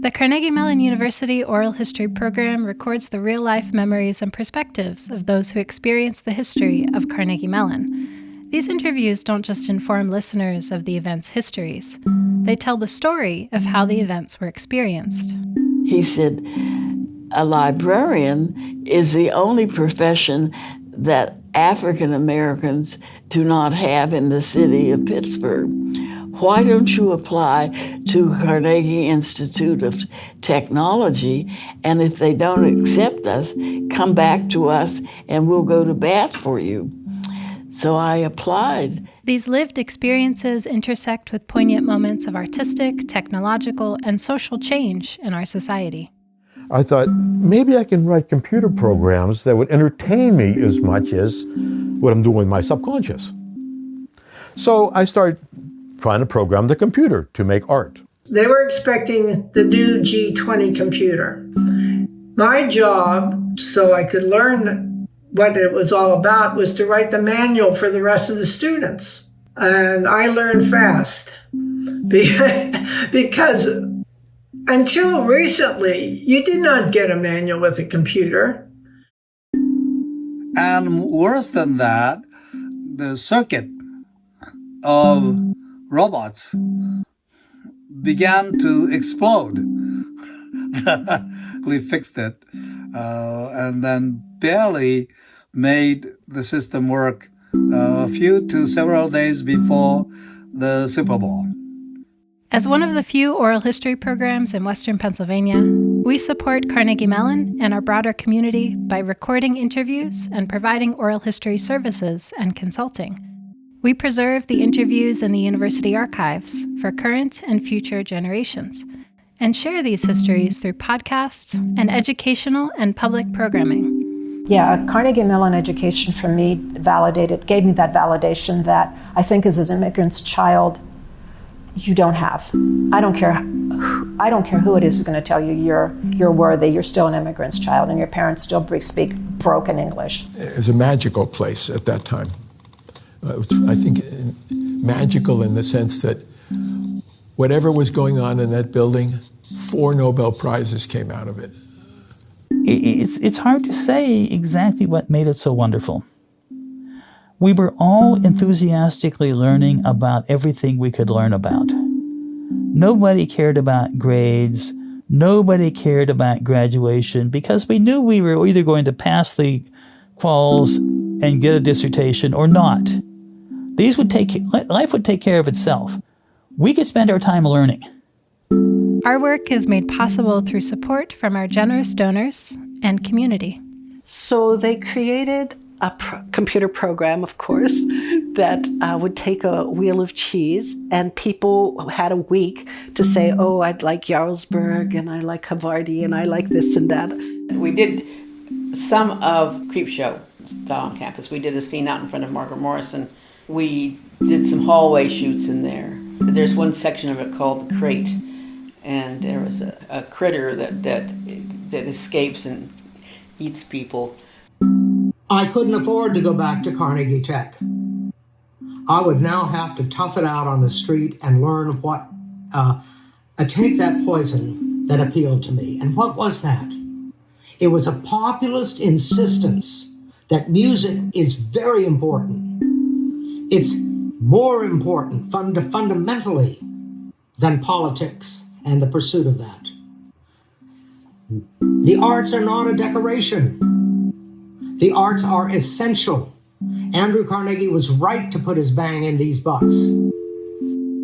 The Carnegie Mellon University Oral History Program records the real life memories and perspectives of those who experience the history of Carnegie Mellon. These interviews don't just inform listeners of the event's histories, they tell the story of how the events were experienced. He said, A librarian is the only profession that African Americans do not have in the city of Pittsburgh. Why don't you apply to Carnegie Institute of Technology? And if they don't accept us, come back to us and we'll go to bat for you. So I applied. These lived experiences intersect with poignant moments of artistic, technological, and social change in our society. I thought maybe I can write computer programs that would entertain me as much as what I'm doing with my subconscious. So I started trying to program the computer to make art. They were expecting the new G20 computer. My job, so I could learn what it was all about, was to write the manual for the rest of the students. And I learned fast because until recently, you did not get a manual with a computer. And worse than that, the circuit of robots began to explode. we fixed it uh, and then barely made the system work uh, a few to several days before the Super Bowl. As one of the few oral history programs in Western Pennsylvania, we support Carnegie Mellon and our broader community by recording interviews and providing oral history services and consulting. We preserve the interviews in the university archives for current and future generations and share these histories through podcasts and educational and public programming. Yeah, Carnegie Mellon education for me validated, gave me that validation that I think as an immigrant's child, you don't have. I don't care. I don't care who it is who's going to tell you you're you're worthy. You're still an immigrant's child, and your parents still speak broken English. It was a magical place at that time. Uh, I think magical in the sense that whatever was going on in that building, four Nobel prizes came out of it. It's it's hard to say exactly what made it so wonderful. We were all enthusiastically learning about everything we could learn about. Nobody cared about grades. Nobody cared about graduation because we knew we were either going to pass the quals and get a dissertation or not. These would take, life would take care of itself. We could spend our time learning. Our work is made possible through support from our generous donors and community. So they created a computer program, of course, that uh, would take a wheel of cheese, and people had a week to say, "Oh, I'd like Jarlsberg, and I like Havarti, and I like this and that." We did some of Creepshow on campus. We did a scene out in front of Margaret Morrison. We did some hallway shoots in there. There's one section of it called the crate, and there was a, a critter that that that escapes and eats people I couldn't afford to go back to Carnegie Tech. I would now have to tough it out on the street and learn what, uh, uh, take that poison that appealed to me. And what was that? It was a populist insistence that music is very important. It's more important fund fundamentally than politics and the pursuit of that. The arts are not a decoration. The arts are essential. Andrew Carnegie was right to put his bang in these bucks.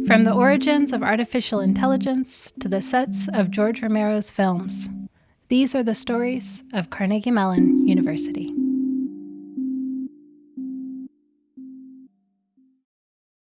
From the origins of artificial intelligence to the sets of George Romero's films, these are the stories of Carnegie Mellon University.